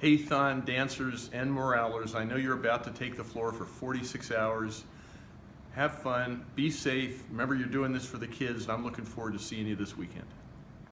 Hey THON dancers and moralers, I know you're about to take the floor for 46 hours. Have fun, be safe. Remember, you're doing this for the kids, and I'm looking forward to seeing you this weekend.